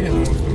tiene.